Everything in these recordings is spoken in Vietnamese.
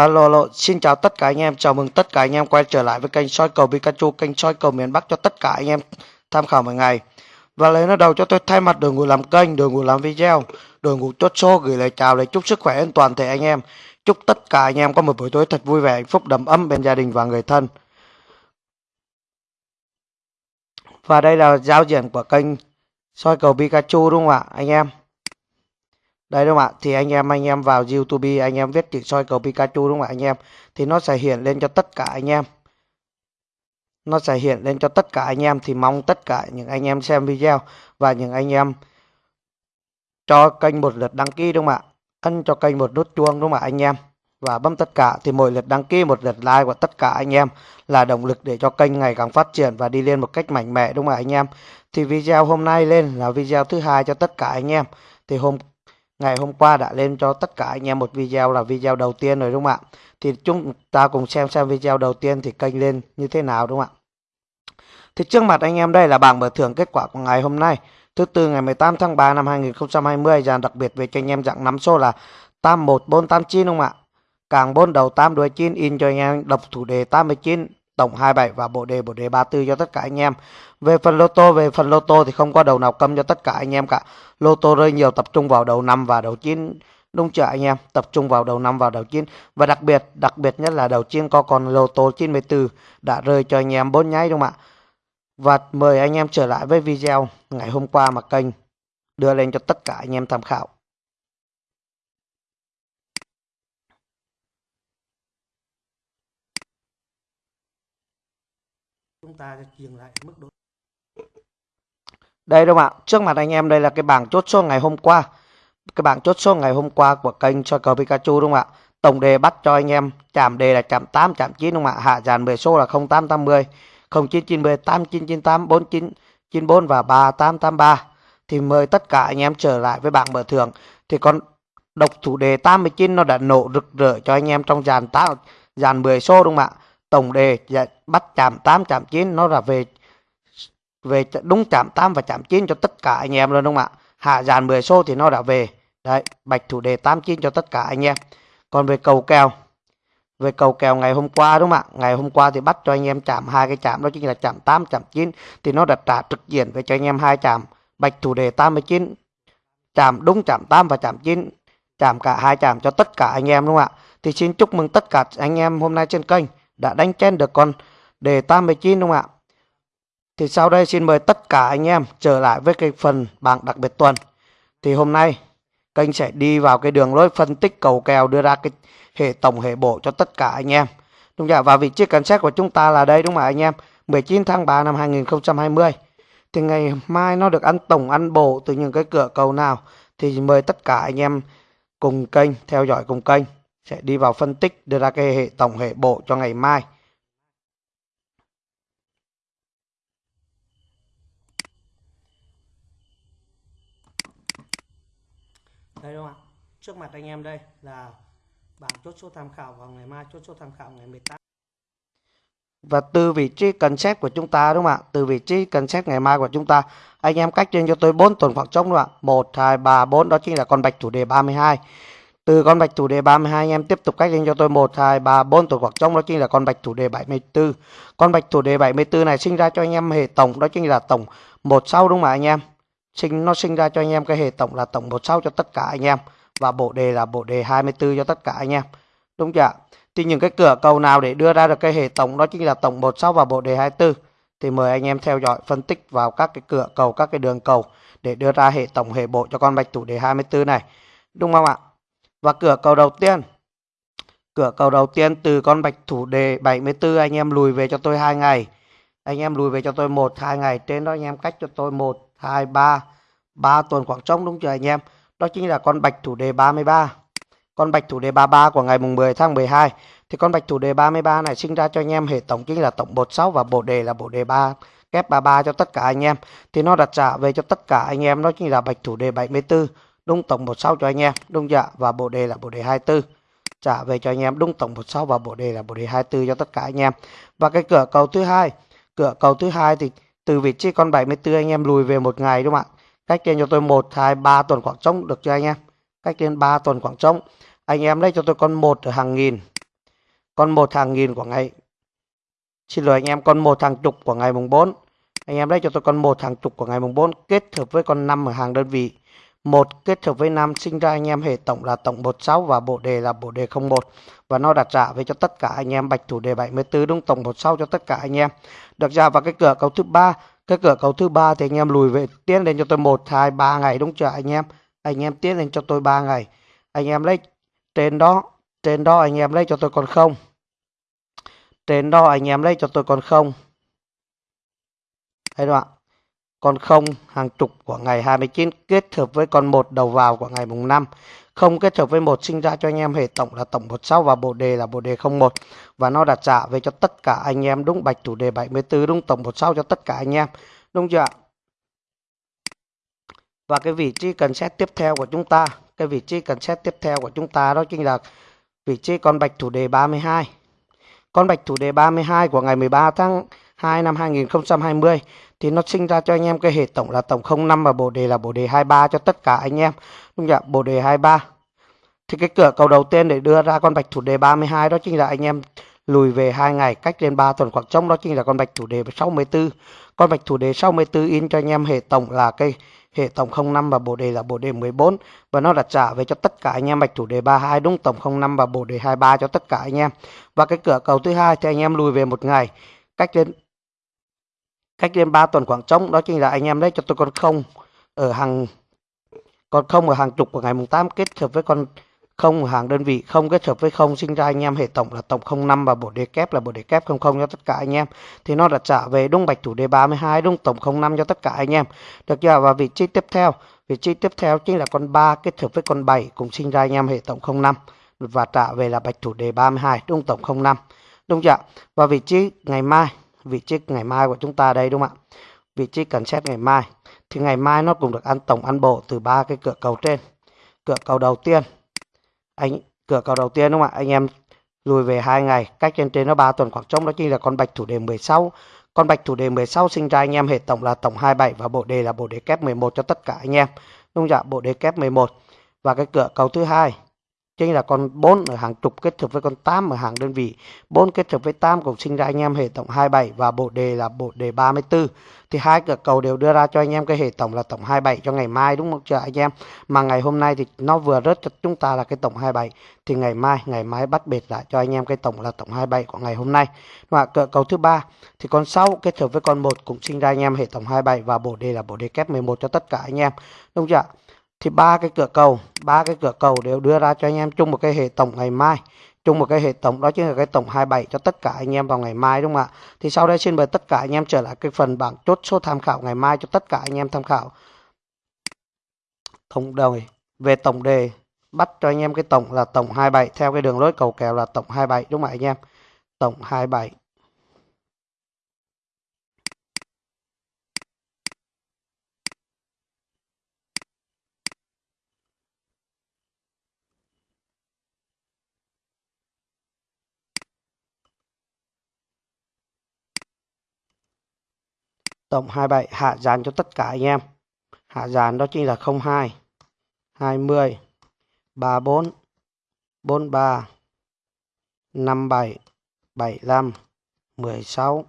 Alo, alo, xin chào tất cả anh em, chào mừng tất cả anh em quay trở lại với kênh soi cầu Pikachu, kênh soi cầu miền Bắc cho tất cả anh em tham khảo mỗi ngày. Và lấy nó đầu cho tôi thay mặt đội ngũ làm kênh, đội ngũ làm video, đội ngũ chốt show gửi lời chào lời chúc sức khỏe đến toàn thể anh em. Chúc tất cả anh em có một buổi tối thật vui vẻ, hạnh phúc, đầm ấm bên gia đình và người thân. Và đây là giao diện của kênh soi cầu Pikachu đúng không ạ anh em? Đây đúng không ạ? Thì anh em anh em vào YouTube, anh em viết chữ soi cầu Pikachu đúng không ạ, anh em? Thì nó sẽ hiện lên cho tất cả anh em. Nó sẽ hiện lên cho tất cả anh em, thì mong tất cả những anh em xem video và những anh em cho kênh một lượt đăng ký đúng không ạ? Ấn cho kênh một nút chuông đúng không ạ, anh em? Và bấm tất cả, thì mỗi lượt đăng ký, một lượt like của tất cả anh em là động lực để cho kênh ngày càng phát triển và đi lên một cách mạnh mẽ đúng không ạ, anh em? Thì video hôm nay lên là video thứ hai cho tất cả anh em. Thì hôm ngày hôm qua đã lên cho tất cả anh em một video là video đầu tiên rồi, đúng không ạ? Thì chúng ta cùng xem xem video đầu tiên thì kênh lên như thế nào, đúng không ạ? Thì trước mặt anh em đây là bảng mở thưởng kết quả của ngày hôm nay. Thứ tư, ngày 18 tháng 3 năm 2020 dàn đặc biệt về cho anh em dạng nắm số là 81489 đúng không ạ? Càng 4 đầu 8 đuôi 9 in cho anh em đọc thủ đề 89 tổng 27 và bộ đề bộ đề 34 cho tất cả anh em. Về phần lô tô, về phần lô tô thì không có đầu nào câm cho tất cả anh em cả. Lô tô rơi nhiều tập trung vào đầu năm và đầu 9 đúng chưa anh em? Tập trung vào đầu năm và đầu chín và đặc biệt, đặc biệt nhất là đầu chín có con lô tô 94 đã rơi cho anh em bốn nháy đúng không ạ? Và mời anh em trở lại với video ngày hôm qua mà kênh đưa lên cho tất cả anh em tham khảo. Chúng ta dừng lại mức độ đây đúng không ạ? Trước mặt anh em đây là cái bảng chốt số ngày hôm qua. Cái bảng chốt số ngày hôm qua của kênh soi cờ Pikachu đúng không ạ? Tổng đề bắt cho anh em chạm đề là chạm 8, chạm 9 đúng không ạ? Hạ dàn 10 số là 0880, 0990, 8998, 4994 và 3883. Thì mời tất cả anh em trở lại với bảng mở thưởng. Thì con độc thủ đề 89 nó đã nổ rực rỡ cho anh em trong dàn 8, dàn 10 số đúng không ạ? Tổng đề bắt chạm 8, chạm 9 nó là về về đúng chạm 8 và chạm 9 cho tất cả anh em luôn đúng không ạ? Hạ dàn 10 số thì nó đã về. Đấy, bạch thủ đề 89 cho tất cả anh em. Còn về cầu kèo về cầu kèo ngày hôm qua đúng không ạ? Ngày hôm qua thì bắt cho anh em chạm hai cái chạm đó chính là chạm 8, chạm 9 thì nó đã trả trực diện về cho anh em hai chạm bạch thủ đề 89 chạm đúng chạm 8 và chạm 9 chạm cả hai chạm cho tất cả anh em đúng không ạ? Thì xin chúc mừng tất cả anh em hôm nay trên kênh đã đánh chen được con đề 89 đúng không ạ? Thì sau đây xin mời tất cả anh em trở lại với cái phần bảng đặc biệt tuần. Thì hôm nay kênh sẽ đi vào cái đường lối phân tích cầu kèo đưa ra cái hệ tổng hệ bộ cho tất cả anh em. Đúng không ạ? Và vị trí cảnh xét của chúng ta là đây, đúng không ạ, anh em? 19 tháng 3 năm 2020. Thì ngày mai nó được ăn tổng, ăn bộ từ những cái cửa cầu nào thì mời tất cả anh em cùng kênh, theo dõi cùng kênh sẽ đi vào phân tích đưa ra cái hệ tổng hệ bộ cho ngày mai. đây đúng không ạ? Trước mặt anh em đây là bảng chốt số tham khảo vào ngày mai chốt số tham khảo ngày 18 và từ vị trí cần xét của chúng ta đúng không ạ? Từ vị trí cần xét ngày mai của chúng ta anh em cách trên cho tôi 4 tuần khoảng trống đúng không ạ? 1 2 3 4 đó chính là con bạch chủ đề 32 từ con bạch thủ đề 32 anh em tiếp tục cách lên cho tôi 1 2 3 4 tuần khoảng trống đó chính là con bạch thủ đề 74 con bạch thủ đề 74 này sinh ra cho anh em hệ tổng, đó chính là tổng 1 sau, đúng không ạ, anh em? Sinh, nó sinh ra cho anh em cái hệ tổng là tổng 1 sau cho tất cả anh em, và bộ đề là bộ đề 24 cho tất cả anh em. Đúng chưa ạ? thì những cái cửa cầu nào để đưa ra được cái hệ tổng, đó chính là tổng 1 sau và bộ đề 24 thì mời anh em theo dõi, phân tích vào các cái cửa cầu, các cái đường cầu để đưa ra hệ tổng, hệ bộ cho con bạch thủ đề 24 này. Đúng không ạ? Và cửa cầu đầu tiên cửa cầu đầu tiên từ con bạch thủ đề 74 anh em lùi về cho tôi hai ngày anh em lùi về cho tôi một hai ngày trên đó anh em cách cho tôi một 2, 3, 3 tuần khoảng trống đúng chưa anh em? Đó chính là con bạch thủ đề 33. Con bạch thủ đề 33 của ngày mùng 10 tháng 12. Thì con bạch thủ đề 33 này sinh ra cho anh em hệ tổng chính là tổng 16 và bộ đề là bộ đề 3 kép 33 cho tất cả anh em. Thì nó đặt trả về cho tất cả anh em đó chính là bạch thủ đề 74. Đúng tổng 16 cho anh em. Đúng chưa? Và bộ đề là bộ đề 24 trả về cho anh em đúng tổng 16 và bộ đề là bộ đề 24 cho tất cả anh em. Và cái cửa cầu thứ hai, cửa cầu thứ hai thì từ vị trí con 74 anh em lùi về một ngày đúng không ạ? Cách trên cho tôi 1 2 3 tuần khoảng trống được cho anh em? Cách trên 3 tuần khoảng trống. Anh em lấy cho tôi con một ở hàng nghìn. Con một hàng nghìn của ngày. Xin lỗi anh em con một hàng chục của ngày mùng 4 anh em lấy cho tôi con một hàng chục của ngày mùng 4 kết hợp với con 5 ở hàng đơn vị một, kết hợp với 5 sinh ra anh em hệ tổng là tổng 16 và bộ đề là bộ đề 01 và nó đặt trả về cho tất cả anh em bạch thủ đề 74 đúng tổng 16 cho tất cả anh em. Được ra vào cái cửa cầu thứ ba. Cái cửa cầu thứ ba thì anh em lùi về, tiến lên cho tôi 1 2 3 ngày, đúng chưa anh em? Anh em tiến lên cho tôi 3 ngày. Anh em lấy, trên đó trên đó anh em lấy cho tôi còn không. Trên đó anh em lấy cho tôi còn không. Thấy không ạ? Con 0 hàng chục của ngày 29 kết hợp với con 1 đầu vào của ngày mùng 5 không kết hợp với một sinh ra cho anh em hệ tổng là tổng 16 và bộ đề là bộ đề 01 và nó đặt trả về cho tất cả anh em, đúng bạch chủ đề 74 đúng tổng 16 cho tất cả anh em. Đúng chưa ạ? và cái vị trí cần xét tiếp theo của chúng ta, cái vị trí cần xét tiếp theo của chúng ta đó chính là vị trí con bạch thủ đề 32 con bạch thủ đề 32 của ngày 13 tháng 2 năm 2020 thì nó sinh ra cho anh em cái hệ tổng là tổng 05 và bộ đề là bộ đề 23 cho tất cả anh em. Đúng không ạ Bộ đề 23. Thì cái cửa cầu đầu tiên để đưa ra con bạch thủ đề 32 đó chính là anh em lùi về hai ngày, cách lên 3 tuần khoảng trống, đó chính là con bạch thủ đề 64. Con bạch thủ đề 64 in cho anh em hệ tổng là cái hệ tổng 05 và bộ đề là bộ đề 14 và nó đặt trả về cho tất cả anh em bạch thủ đề 32 đúng tổng 05 và bộ đề 23 cho tất cả anh em. Và cái cửa cầu thứ hai thì anh em lùi về một ngày, cách lên cách lên 3 tuần khoảng trống, đó chính là anh em lấy cho tôi con không ở hàng, con không ở hàng chục của ngày mùng 8 kết hợp với con không ở hàng đơn vị không kết hợp với không sinh ra anh em hệ tổng là tổng 05 và bộ đề kép là bộ đề kép 00 cho tất cả anh em. Thì nó đã trả về đúng bạch thủ đề 32 đúng tổng 05 cho tất cả anh em. Được chưa? Và vị trí tiếp theo, vị trí tiếp theo chính là con 3 kết hợp với con 7 cùng sinh ra anh em hệ tổng 05 và trả về là bạch thủ đề 32 đúng tổng 05 đúng chưa? Và vị trí ngày mai vị trí ngày mai của chúng ta đây, đúng không ạ? Vị trí cần xét ngày mai. Thì ngày mai nó cũng được ăn tổng, ăn bộ từ ba cái cửa cầu trên. Cửa cầu đầu tiên, anh, cửa cầu đầu tiên đúng không ạ? Anh em lùi về hai ngày, cách trên trên nó 3 tuần khoảng trống, đó chính là con bạch thủ đề 16 con bạch thủ đề 16 sinh ra anh em hệ tổng là tổng 27 và bộ đề là bộ đề kép 11 cho tất cả anh em. Đúng không ạ? Bộ đề kép 11 và cái cửa cầu thứ hai chính là con 4 ở hàng chục kết hợp với con 8 ở hàng đơn vị. 4 kết hợp với 8 cũng sinh ra anh em hệ tổng 27 và bộ đề là bộ đề 34 thì hai cửa cầu đều đưa ra cho anh em cái hệ tổng là tổng 27 cho ngày mai, đúng không? Chưa anh em. Mà ngày hôm nay thì nó vừa rớt cho chúng ta là cái tổng 27 thì ngày mai ngày mai bắt bệt lại cho anh em cái tổng là tổng 27 của ngày hôm nay. Và cửa cầu thứ ba, thì con 6 kết hợp với con 1 cũng sinh ra anh em hệ tổng 27 và bộ đề là bộ đề kép 11 cho tất cả anh em. Đúng chưa ạ? Thì ba cái cửa cầu, ba cái cửa cầu đều đưa ra cho anh em chung một cái hệ tổng ngày mai. Chung một cái hệ tổng đó chính là cái tổng 27 cho tất cả anh em vào ngày mai, đúng không ạ? Thì sau đây xin mời tất cả anh em trở lại cái phần bảng chốt số tham khảo ngày mai cho tất cả anh em tham khảo. Tổng đề về tổng đề, bắt cho anh em cái tổng là tổng 27 theo cái đường lối cầu kèo là tổng 27 đúng không ạ anh em? Tổng 27 tổng 27 hạ dàn cho tất cả anh em. Hạ dàn đó chính là 02 20 34 43 57 75 16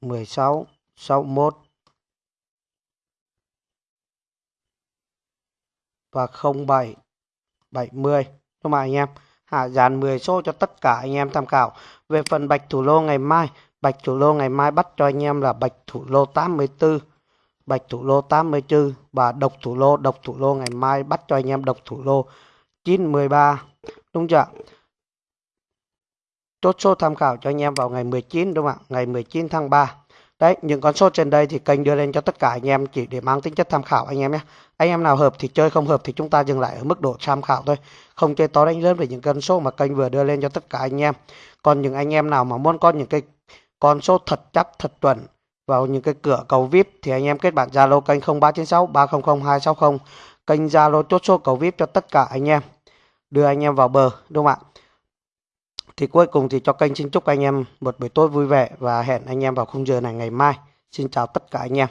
16 61 và 07 70 đúng không anh em? Hạ dàn 10 số cho tất cả anh em tham khảo. Về phần bạch thủ lô ngày mai Bạch thủ lô ngày mai bắt cho anh em là bạch thủ lô 84, bạch thủ lô 84 và độc thủ lô, độc thủ lô ngày mai bắt cho anh em độc thủ lô 913. Đúng chưa? Chốt số tham khảo cho anh em vào ngày 19 đúng không ạ? Ngày 19 tháng 3. Đấy, những con số trên đây thì kênh đưa lên cho tất cả anh em chỉ để mang tính chất tham khảo anh em nhé. Anh em nào hợp thì chơi, không hợp thì chúng ta dừng lại ở mức độ tham khảo thôi. Không chơi to đánh lớn về những con số mà kênh vừa đưa lên cho tất cả anh em. Còn những anh em nào mà muốn có những cái con số thật chắc, thật chuẩn. Vào những cái cửa cầu VIP thì anh em kết bạn Zalo kênh 0396 300 260 kênh Zalo chốt số cầu VIP cho tất cả anh em. Đưa anh em vào bờ, đúng không ạ? Thì cuối cùng thì cho kênh xin chúc anh em một buổi tối vui vẻ và hẹn anh em vào khung giờ này ngày mai. Xin chào tất cả anh em.